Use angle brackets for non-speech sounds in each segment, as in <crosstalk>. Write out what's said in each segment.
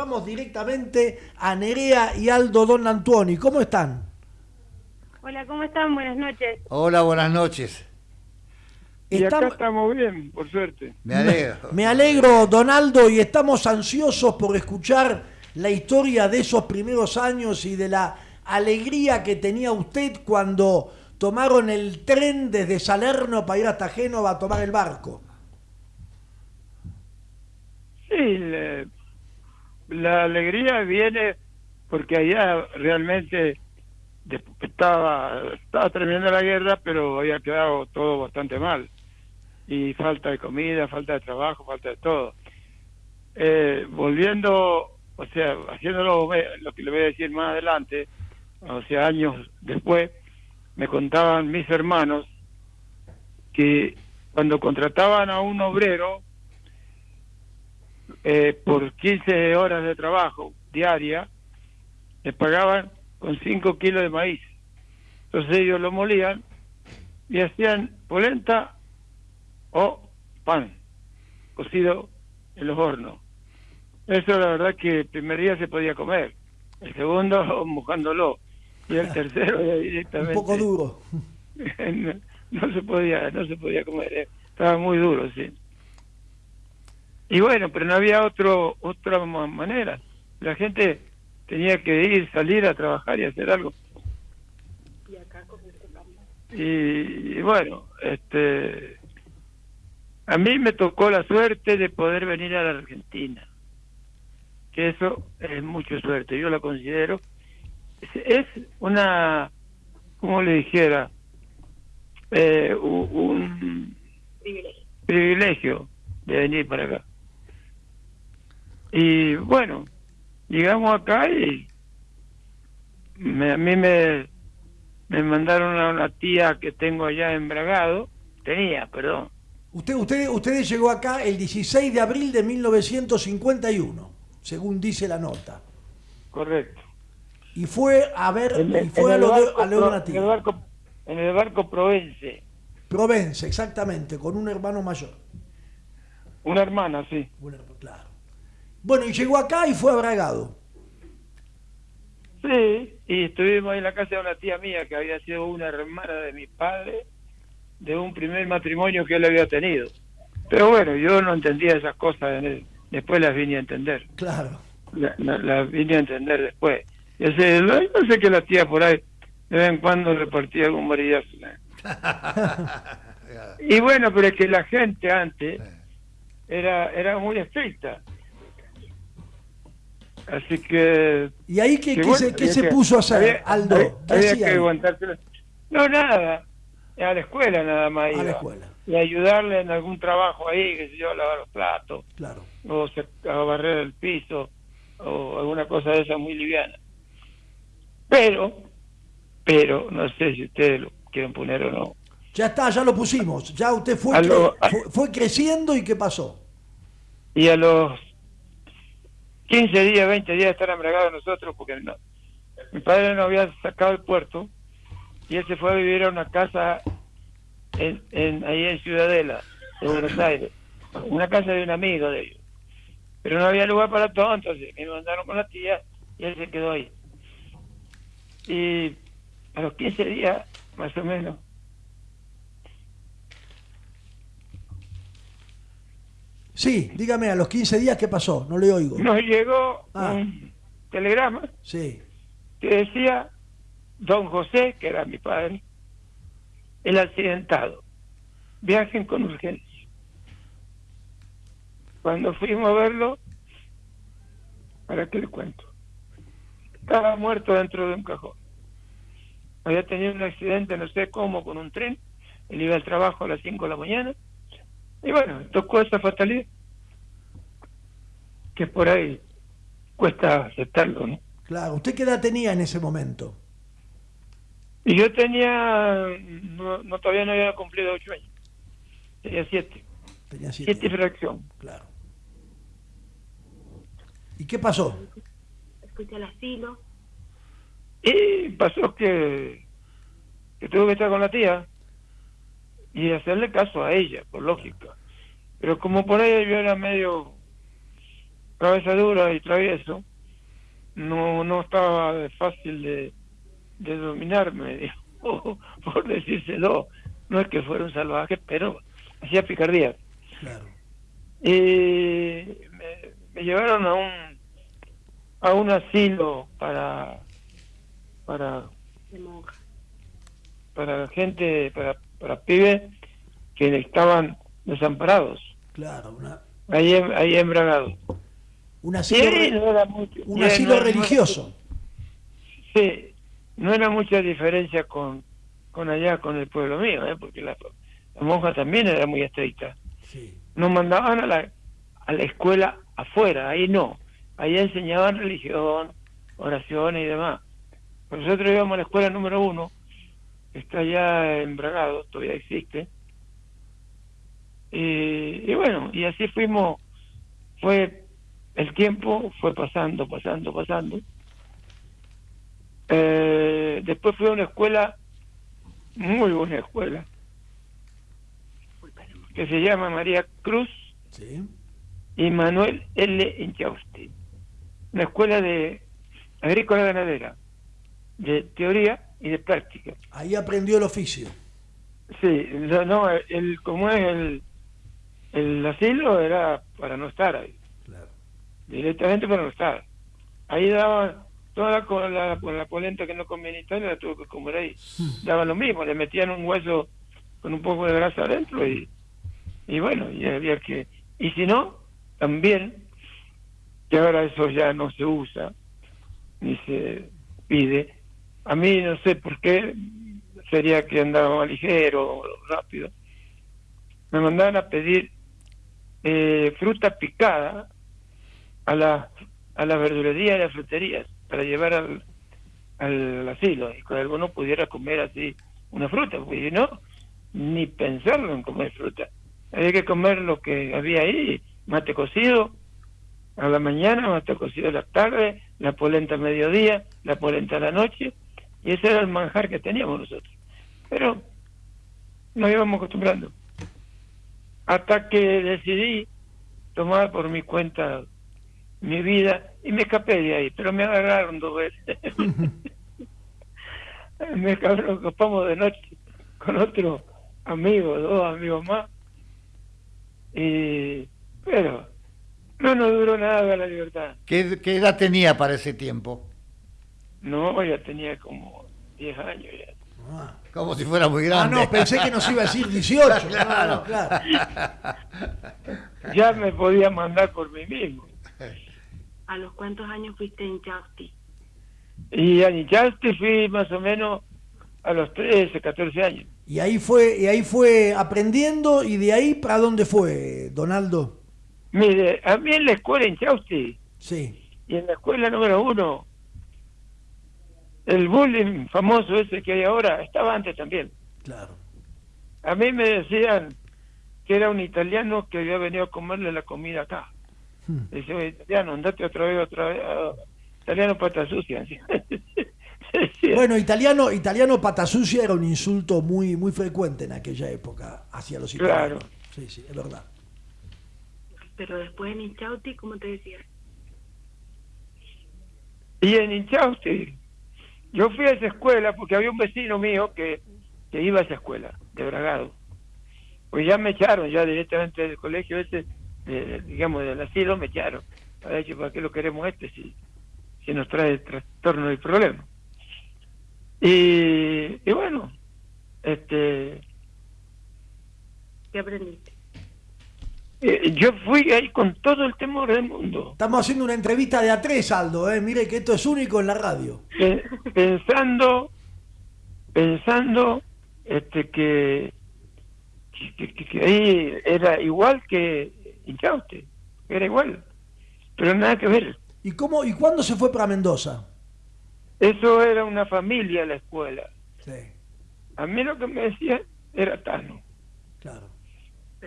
vamos directamente a Nerea y Aldo Don Antuoni. ¿Cómo están? Hola, ¿cómo están? Buenas noches. Hola, buenas noches. Y acá estamos bien, por suerte. Me alegro. Me alegro, Donaldo, y estamos ansiosos por escuchar la historia de esos primeros años y de la alegría que tenía usted cuando tomaron el tren desde Salerno para ir hasta Génova a tomar el barco. Sí, la, alegría viene porque allá realmente estaba, estaba terminando la guerra, pero había quedado todo bastante mal y falta de comida, falta de trabajo, falta de todo. Eh, volviendo, o sea, haciéndolo lo que le voy a decir más adelante, o sea, años después, me contaban mis hermanos que cuando contrataban a un obrero eh, por 15 horas de trabajo diaria, le pagaban con 5 kilos de maíz. Entonces ellos lo molían y hacían polenta o pan cocido en los hornos. Eso la verdad que el primer día se podía comer, el segundo <laughs> mojándolo y el <laughs> tercero directamente. Un poco duro. <laughs> no, se podía, no se podía comer, eh. estaba muy duro, sí. Y bueno, pero no había otro otra manera. La gente tenía que ir, salir a trabajar y hacer algo. Y, y bueno, este a mí me tocó la suerte de poder venir a la Argentina, que eso es mucha suerte, yo la considero. Es, una, como le dijera, eh, un privilegio. de venir para acá. Y bueno, llegamos acá y a mí me, me mandaron a una tía que tengo allá en Bragado, tenía, perdón, Usted, usted, usted llegó acá el 16 de abril de 1951, según dice la nota. Correcto. Y fue a ver, y fue a, lo de, en, el barco, en el barco Provence. Provence, exactamente, con un hermano mayor. Una hermana, sí. claro. Bueno, y llegó acá y fue abragado. Sí, y estuvimos en la casa de una tía mía que había sido una hermana de mi padre de un primer matrimonio que él había tenido. Pero bueno, yo no entendía esas cosas, después las vine a entender. Claro. las vine a entender después. Yo sé, no sé que la tía por ahí de vez en cuando repartía algún maridazo. <laughs> y bueno, pero es que la gente antes era, era muy estricta. Así que... ¿Y ahí qué, qué, se, puso a hacer, Aldo? No, nada a la escuela nada más. A la escuela. Y ayudarle en algún trabajo ahí, que sé yo, a lavar los platos. Claro. O a barrer el piso, o alguna cosa de esa muy liviana. Pero, pero, no sé si ustedes lo quieren poner o no. Ya está, ya lo pusimos. Ya usted fue, fue, creciendo y ¿qué pasó? Y a los 15 días, 20 días estar embriagados nosotros, porque no, mi padre no había sacado el puerto y él se fue a vivir a una casa en, ahí en Ciudadela, de Buenos Aires, una casa de un amigo de ellos. Pero no había lugar para todo, entonces me mandaron con la tía y él se quedó ahí. Y a los 15 días, más o menos, Sí, dígame, a los 15 días, ¿qué pasó? No le oigo. Nos llegó ah. un telegrama sí. que decía don José, que era mi padre, el accidentado. Viajen con urgencia. Cuando fuimos a verlo, ¿para qué le cuento? Estaba muerto dentro de un cajón. Había tenido un accidente, no sé cómo, con un tren. Él iba al trabajo a las 5 de la mañana. Y bueno, tocó esa fatalidad. Que por ahí cuesta aceptarlo, ¿no? Claro, ¿usted qué edad tenía en ese momento? Y yo tenía, no, todavía no había cumplido ocho años, tenía siete. Tenía siete. Siete fracción. Claro. ¿Y qué pasó? Escuché el asilo. Y pasó que, que tuve que estar con la tía y hacerle caso a ella, por lógica. Pero como por ahí yo era medio cabeza dura y travieso, no, no estaba fácil de, de dominarme, <laughs> digo, por decírselo. No es que fuera un salvaje, pero hacía picardía. Claro. Y me, me llevaron a un a un asilo para para para gente para para pibes que estaban desamparados Claro, una, ahí ahí en Bragado un asilo, re- no era mucho- un no- asilo no- religioso. sí no era mucha diferencia con con allá con el pueblo mío ¿eh? porque la, la monja también era muy estricta Sí. nos mandaban a la, a la escuela afuera, ahí no. Ahí enseñaban religión, oraciones y demás. Nosotros íbamos a la escuela número uno, está allá en Bragado, todavía existe. Y, y bueno, y así fuimos, fue, el tiempo fue pasando, pasando, pasando. Eh, después fui a una escuela, muy buena escuela, que se llama María Cruz Sí. y Manuel L. Inchausti. Una escuela de agrícola ganadera, de teoría y de práctica. Ahí aprendió el oficio. Sí, no, no, el, como es el, el asilo era para no estar ahí, Claro. directamente para no estar. Ahí daban toda la, la, la polenta que no comía en Italia, la tuvo que comer ahí. Daba lo mismo, le metían un hueso con un poco de grasa adentro y, y bueno, y había que... Y si no, también, que ahora eso ya no se usa, ni se pide, a mí no sé por qué, sería que andaba ligero rápido, me mandaban a pedir eh, fruta picada a la, a la verdulería y las fruterías para llevar al, al asilo y que alguno pudiera comer así una fruta, porque si no, ni pensarlo en comer fruta. Había que comer lo que había ahí, mate cocido a la mañana, mate cocido a la tarde, la polenta a mediodía, la polenta a la noche, y ese era el manjar que teníamos nosotros. Pero nos íbamos acostumbrando. Hasta que decidí tomar por mi cuenta mi vida y me escapé de ahí, pero me agarraron dos veces. <laughs> me escapamos de noche con otro amigo, dos amigos más. Y, pero no nos duró nada la libertad. ¿Qué, qué edad tenía para ese tiempo? No, ya tenía como 10 años ya. Ah. Como si fuera muy Ah, grande. no, pensé que nos iba a decir 18. No, <laughs> Claro. no, claro. Ya me podía mandar por mí mismo. ¿A los cuántos años fuiste en Chausti? Y a Nichaste fui más o menos a los 13, 14 años. Y ahí fue, y ahí fue aprendiendo y de ahí para dónde fue, Donaldo. Mire, a mí en la escuela en Chausti Sí, y en la escuela número uno, el bullying famoso ese que hay ahora estaba antes también. claro. A mí me decían que era un italiano que había venido a comerle la comida acá. Hmm. Dice, "Oye, italiano, andate otra vez, otra vez. italiano pata sucia. <laughs> Bueno, italiano, italiano pata sucia era un insulto muy, muy frecuente en aquella época hacia los italianos. Claro. Sí, sí, es verdad. Pero después en Inchausti, ¿cómo te decía? Y en Inchausti, yo fui a esa escuela porque había un vecino mío que, que iba a esa escuela, de Bragado. Pues ya me echaron, ya directamente del colegio ese, de- digamos, del asilo me echaron. Para decir, ¿para qué lo queremos este si, si nos trae trastorno y problema? Y, y bueno, este ¿Qué aprendiste? Eh, yo fui ahí con todo el temor del mundo. Estamos haciendo una entrevista de a tres, Aldo, ¿eh? Mire que esto es único en la radio. Pe- pensando pensando este que que, que- que ahí era igual que Inchauste, era igual, pero nada que ver. ¿Y cómo y cuándo se fue para Mendoza? Eso era una familia la escuela. Sí, A mí lo que me decían era Tano. claro.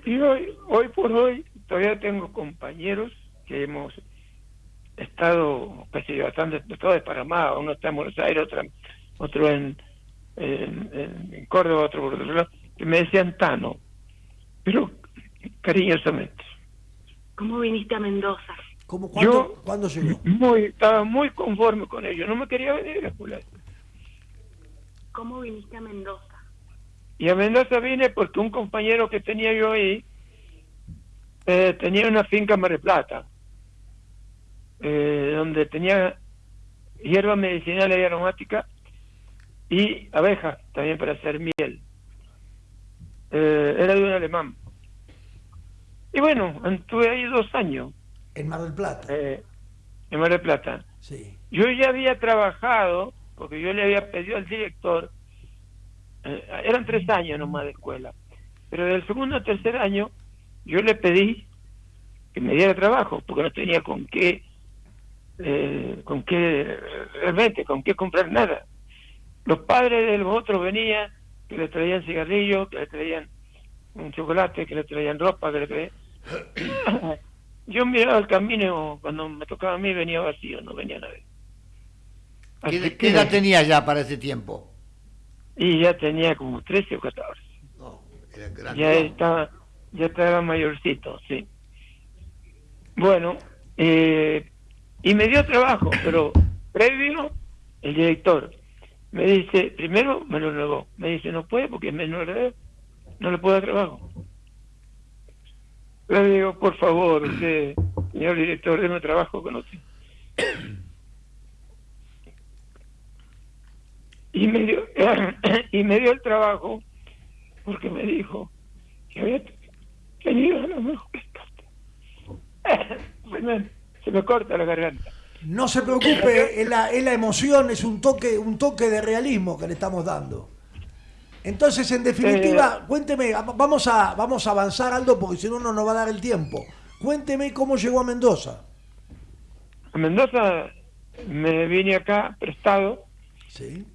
Y hoy, hoy por hoy todavía tengo compañeros que hemos estado, casi bastante, todos de Panamá, uno está en Buenos Aires, otro, otro en, en, en- en Córdoba, otro por otro lado, que me decían Tano, pero cariñosamente. ¿Cómo viniste a Mendoza? ¿Cómo, cuándo, Yo- ¿Cuándo llegó? Muy, estaba muy conforme con ello. No me quería venir a Julián. ¿Cómo viniste a Mendoza? Y a Mendoza vine porque un compañero que tenía yo ahí eh, tenía una finca en Mar del Plata, eh, donde tenía hierba medicinal y aromática y abejas también para hacer miel. Eh, era de un alemán. Y bueno, estuve ahí dos años En Mar del Plata. eh, en Mar del Plata. Sí. Yo ya había trabajado, porque yo le había pedido al director, eh, eran tres años nomás de escuela, pero del segundo al tercer año yo le pedí que me diera trabajo, porque no tenía con qué, eh, con qué, realmente, con qué comprar nada. Los padres de los otros venían, que le traían cigarrillos, que le traían un chocolate, que le traían ropa, que le traían... <coughs> Yo miraba el camino, cuando me tocaba a mí venía vacío, no venía nadie. Así ¿Qué, que- qué edad tenía ya para ese tiempo? Y ya tenía como 13 o 14. No, era grande. Ya estaba, ya estaba mayorcito, sí. Bueno, eh, y me dio trabajo, pero previo, el director me dice, primero me lo negó, me dice, no puede porque es menor de edad, no le puedo dar trabajo. Le digo, por favor, usted, señor director, déme trabajo con usted. Y me dio, <clears throat> y me dio el trabajo porque me dijo que había tenido la mejor se me, <laughs> se me corta la garganta. No se preocupe, es la, es la emoción, es un toque, un toque de realismo que le estamos dando. Entonces, en definitiva, cuénteme, vamos a, vamos a avanzar, Aldo, porque si no, no nos va a dar el tiempo. Cuénteme cómo llegó a Mendoza. A Mendoza me vine acá prestado Sí.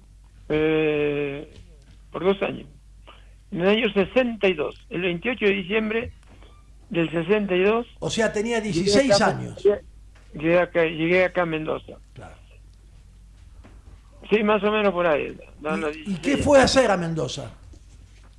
Eh, por dos años. En el año 62, el 28 de diciembre del 62. O sea, tenía llegué 16 acá- años. Llegué acá, llegué acá a Mendoza. Claro. Sí, más o menos por ahí. ¿Y, y 16. qué fue a hacer a Mendoza?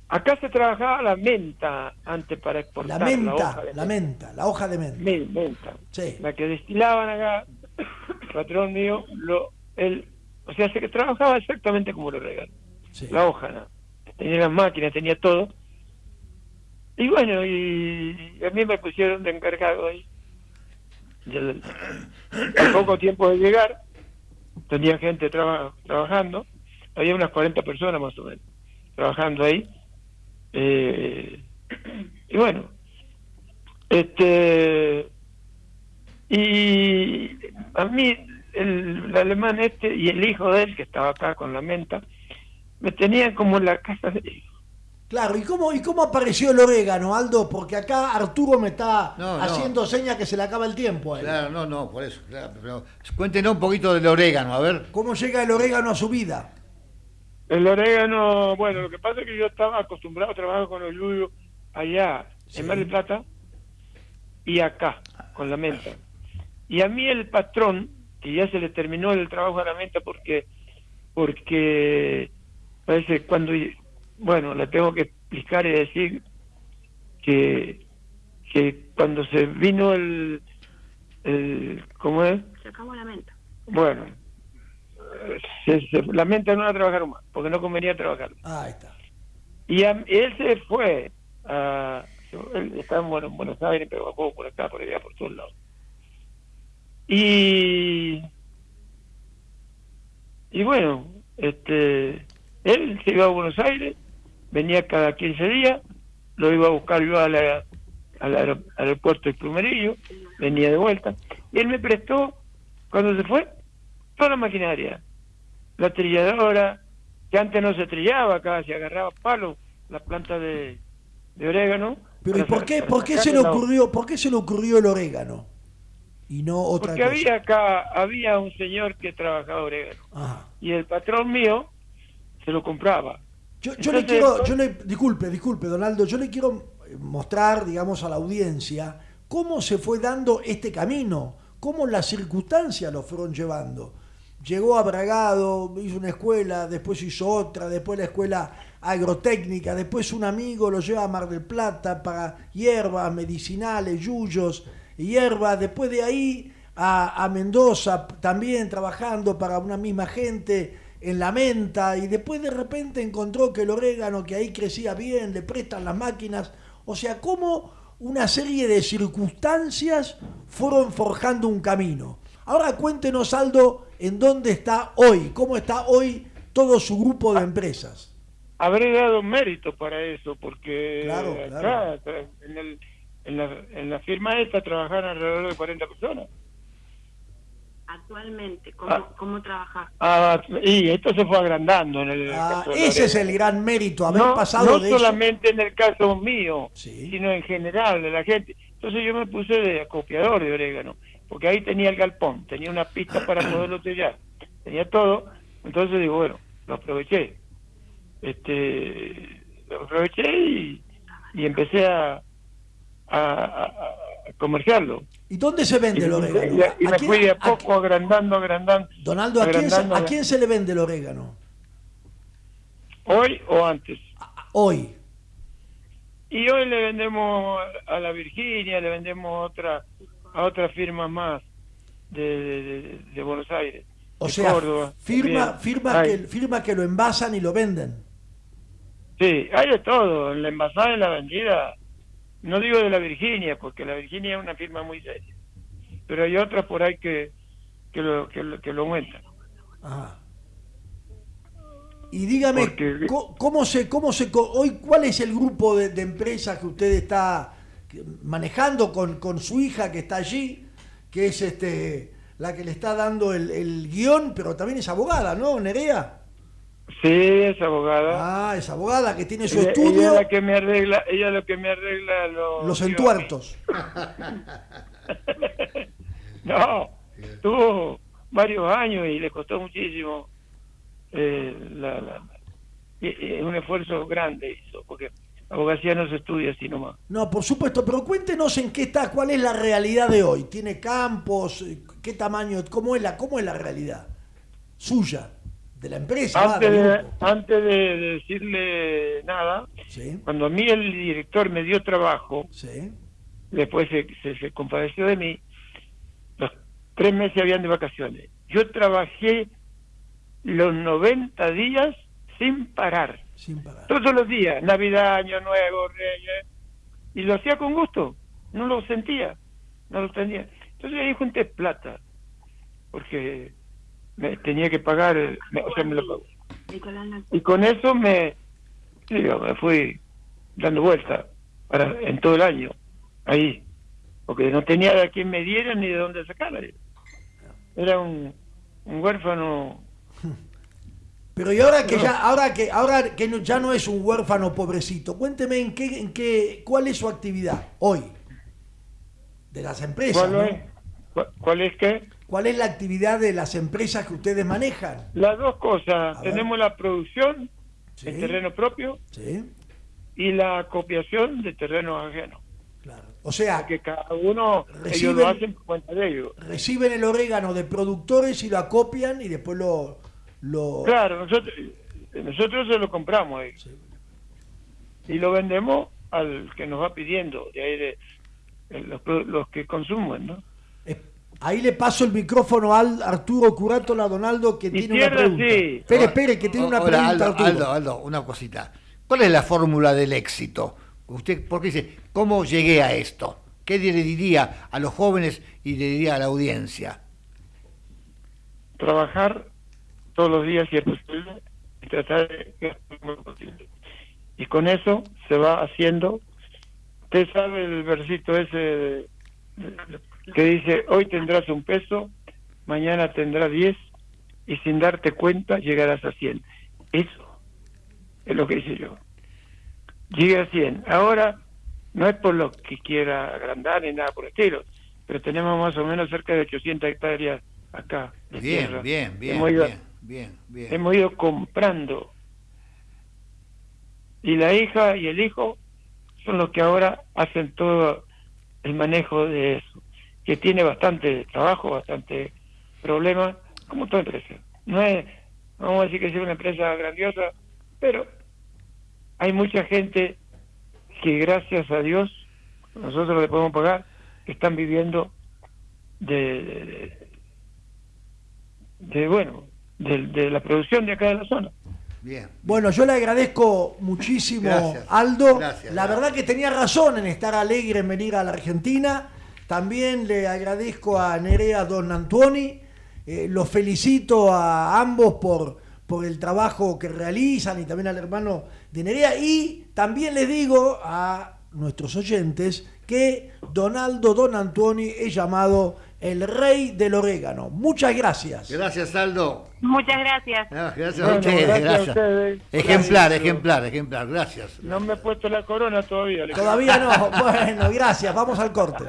Acá se trabajaba la menta antes para La exportar. menta, hoja de la menta, la hoja de menta. Men- menta. Sí. La que destilaban acá, <coughs> patrón mío, lo, él, o sea, se que trabajaba exactamente como lo regalan. Sí. La hoja, ¿no? tenía las máquinas, tenía todo. Y bueno, y a mí me pusieron de encargado ahí. Al poco tiempo de llegar, tenía gente traba- trabajando, había unas 40 personas más o menos, trabajando ahí. Eh, y bueno, este y a mí el, el alemán este y el hijo de él que estaba acá con la menta me tenían como en la casa de Claro, ¿y cómo, ¿y cómo apareció el orégano, Aldo? Porque acá Arturo me está No, no. haciendo señas que se le acaba el tiempo a él. Claro, no, no, por eso. claro, pero cuéntenos un poquito del orégano, a ver. ¿Cómo llega el orégano a su vida? el orégano bueno lo que pasa es que yo estaba acostumbrado a trabajar con el yuyo allá Sí. en Mar del Plata y acá con la menta y a mí el patrón que ya se le terminó el trabajo a la menta porque porque parece cuando bueno le tengo que explicar y decir que que cuando se vino el el cómo es Sacamos la menta. bueno se, se lamenta no a trabajar más porque no convenía trabajar Ah, ahí está. y a- él se fue a él estaba en Buenos, en Buenos Aires pero bajó por acá por allá por todos lados y y bueno este él se iba a Buenos Aires venía cada 15 días lo iba a buscar yo a la- al aer- aeropuerto de Plumerillo venía de vuelta y él me prestó cuando se fue toda la maquinaria la trilladora que antes no se trillaba acá se agarraba palo la planta de, de orégano Pero ¿y por qué, por qué se le ocurrió, por qué se le ocurrió el orégano? Y no otra porque cosa. había acá había un señor que trabajaba orégano Ajá. y el patrón mío se lo compraba Yo, yo le quiero, yo le, disculpe, disculpe, Donaldo, yo le quiero eh, mostrar, digamos, a la audiencia cómo se fue dando este camino, cómo las circunstancias lo fueron llevando. Llegó a Bragado, hizo una escuela, después hizo otra, después la escuela agrotécnica, después un amigo lo lleva a Mar del Plata para hierbas, medicinales, yuyos, hierbas, después de ahí a, a Mendoza también trabajando para una misma gente en la menta y después de repente encontró que el orégano que ahí crecía bien, le prestan las máquinas, o sea, cómo una serie de circunstancias fueron forjando un camino. Ahora cuéntenos, Aldo, en dónde está hoy, cómo está hoy todo su grupo de empresas. Habré dado mérito para eso, porque Claro, acá, claro. en, el- en la, en la firma esta trabajaron alrededor de 40 personas. Actualmente, ¿cómo, Ah. cómo trabajas? Ah, y esto se fue agrandando en el Ah, caso de ese es el gran mérito, haber no, pasado no de eso. solamente en el caso mío, Sí. sino en general de la gente. Entonces yo me puse de acopiador de orégano, porque ahí tenía el galpón, tenía una pista para poderlo sellar, tenía todo. Entonces digo, bueno, lo aproveché. Este, lo aproveché y, y empecé a, a, comerciarlo. ¿Y dónde se Y, vende el orégano? y- y ¿A me fui a poco agrandando, agrandando. Donaldo, ¿a quién, ¿a quién se le vende el orégano? Hoy o antes. Hoy. Y hoy le vendemos a la Virginia, le vendemos a otra a otra firma más de, de- de- Buenos Aires. O sea, Córdoba, firma, firma, que, firma que lo envasan y lo venden. Sí, hay de todo, en la envasada y la vendida. No digo de la Virginia, porque la Virginia es una firma muy seria. Pero hay otras por ahí que, que, lo, que, lo, que lo aumentan. Ajá. Y dígame, Porque- ¿cómo se, cómo se, hoy cuál es el grupo de, de empresas que usted está manejando con, con su hija que está allí, que es este la que le está dando el, el guion, pero también es abogada, ¿no, Nerea? Sí, es abogada. Ah, es abogada que tiene su ella, ella estudio, es la que me arregla, ella es la que me arregla los, entuertos. <laughs> No, tuvo varios años y le costó muchísimo. eh, la, un esfuerzo grande hizo, porque abogacía no se estudia así nomás. No, por supuesto, pero cuéntenos en qué está, cuál es la realidad de hoy. ¿Tiene campos? ¿Qué tamaño? ¿Cómo es la, cómo es la realidad suya? De la empresa, Antes de, grupo. antes de decirle nada, Sí, cuando a mí el director me dio trabajo, sí. después se, se, se compadeció de mí, los tres meses habían de vacaciones. Yo trabajé los 90 días sin parar. Sin parar. todos los días, Navidad, Año Nuevo, Reyes, y lo hacía con gusto, no lo sentía, no lo tenía. Entonces ahí junté plata, porque me tenía que pagar, eh, me- o sea, me lo pagó. Y con eso me, digo, me fui dando vuelta para, en todo el año, ahí, porque no tenía de quién me diera ni de dónde sacarla. Era un, un huérfano <laughs> Pero y ahora que ya, ahora que, ahora que no- ya no es un huérfano pobrecito, cuénteme en qué, en qué, cuál es su actividad hoy de las empresas. ¿Cuál ¿no? es? ¿Cuál- ¿Cuál es qué? ¿Cuál es la actividad de las empresas que ustedes manejan? Las dos cosas. A ver. Tenemos la producción Sí. en terreno propio Sí, y la acopiación de terrenos ajenos. claro. O sea, Que cada uno, ellos lo hacen por cuenta de ellos. reciben el orégano de productores y lo acopian y después lo... lo Claro, nosotros, nosotros se lo compramos ahí. Sí. y lo vendemos al que nos va pidiendo, de ahí de, de los, los que consumen, ¿no? Ahí le paso el micrófono al Arturo Curátola Donaldo que tiene una pregunta. sí. Espere, espere, que tiene una Hola, pregunta Aldo, Arturo. Aldo, Aldo, una cosita. ¿Cuál es la fórmula del éxito? Usted, porque dice, ¿cómo llegué a esto? ¿Qué le diría a los jóvenes y le diría a la audiencia? trabajar todos los días si es posible y tratar de lo posible. Y con eso se va haciendo. Usted sabe el versito ese de- que dice, hoy tendrás un peso, mañana tendrás diez y sin darte cuenta llegarás a cien. Eso es lo que hice yo. Llegué a cien. Ahora no es por lo que quiera agrandar ni nada por el estilo, pero tenemos más o menos cerca de 800 hectáreas acá. de Bien, tierra. bien, bien, Hemos ido, bien, bien, bien. hemos ido comprando. Y la hija y el hijo son los que ahora hacen todo el manejo de eso, que tiene bastante trabajo, bastante problema, como toda empresa. No es, no vamos a decir que sea una empresa grandiosa, pero hay mucha gente que gracias a Dios nosotros le podemos pagar que están viviendo de, de, de, bueno, de, de la producción de acá de la zona. Bien. Bueno, yo le agradezco muchísimo, Gracias. Aldo. Gracias, la gracias. verdad que tenía razón en estar alegre en venir a la Argentina. También le agradezco a Nerea Don Antoni. Eh, los felicito a ambos por, por el trabajo que realizan y también al hermano de Nerea. Y también les digo a nuestros oyentes que Donaldo Don Antoni es llamado el rey del orégano. Muchas gracias. Gracias, Aldo. Muchas gracias. Ah, gracias Bueno, a ustedes, gracias a ustedes. Ejemplar, Gracias. ejemplar, ejemplar. Gracias. No me he puesto la corona todavía. Todavía no. Bueno, gracias. Vamos al corte.